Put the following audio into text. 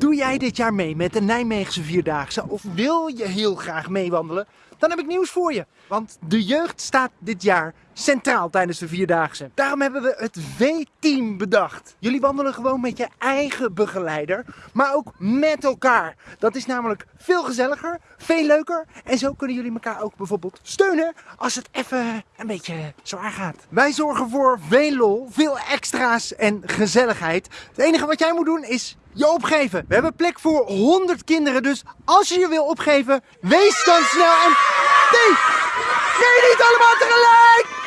Doe jij dit jaar mee met de Nijmeegse Vierdaagse of wil je heel graag meewandelen? Dan heb ik nieuws voor je. Want de jeugd staat dit jaar centraal tijdens de Vierdaagse. Daarom hebben we het V-team bedacht. Jullie wandelen gewoon met je eigen begeleider, maar ook met elkaar. Dat is namelijk veel gezelliger, veel leuker. En zo kunnen jullie elkaar ook bijvoorbeeld steunen als het even een beetje zwaar gaat. Wij zorgen voor veel lol, veel extra's en gezelligheid. Het enige wat jij moet doen is je opgeven. We hebben plek voor 100 kinderen, dus als je je wil opgeven, wees dan snel en... Nee! Nee, niet allemaal tegelijk!